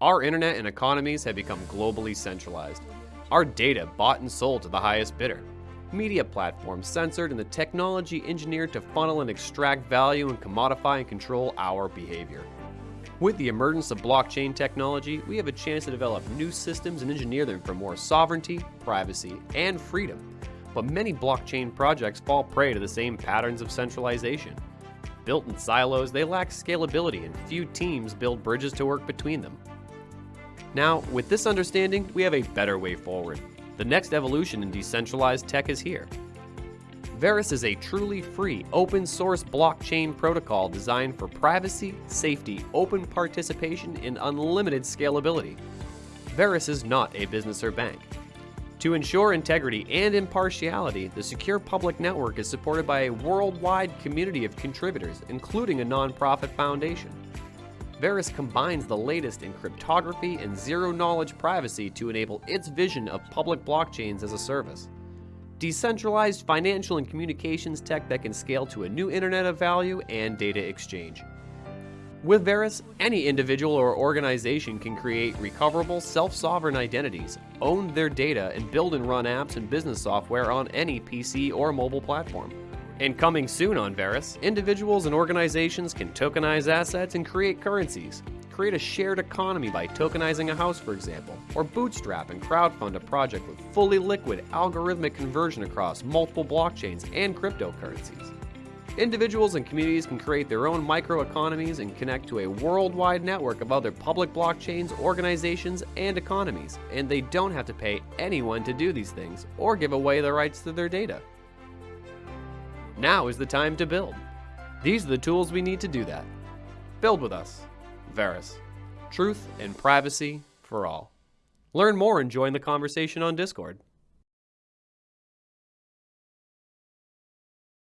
Our internet and economies have become globally centralized. Our data bought and sold to the highest bidder. Media platforms censored and the technology engineered to funnel and extract value and commodify and control our behavior. With the emergence of blockchain technology, we have a chance to develop new systems and engineer them for more sovereignty, privacy, and freedom. But many blockchain projects fall prey to the same patterns of centralization. Built in silos, they lack scalability and few teams build bridges to work between them. Now, with this understanding, we have a better way forward. The next evolution in decentralized tech is here. Verus is a truly free, open source blockchain protocol designed for privacy, safety, open participation, and unlimited scalability. Verus is not a business or bank. To ensure integrity and impartiality, the Secure Public Network is supported by a worldwide community of contributors, including a nonprofit foundation. Verus combines the latest in cryptography and zero knowledge privacy to enable its vision of public blockchains as a service. Decentralized financial and communications tech that can scale to a new internet of value and data exchange. With Verus, any individual or organization can create recoverable, self sovereign identities, own their data, and build and run apps and business software on any PC or mobile platform. And coming soon on Verus, individuals and organizations can tokenize assets and create currencies. Create a shared economy by tokenizing a house, for example, or bootstrap and crowdfund a project with fully liquid algorithmic conversion across multiple blockchains and cryptocurrencies. Individuals and communities can create their own microeconomies and connect to a worldwide network of other public blockchains, organizations, and economies, and they don't have to pay anyone to do these things or give away the rights to their data. Now is the time to build. These are the tools we need to do that. Build with us. Verus. Truth and privacy for all. Learn more and join the conversation on Discord.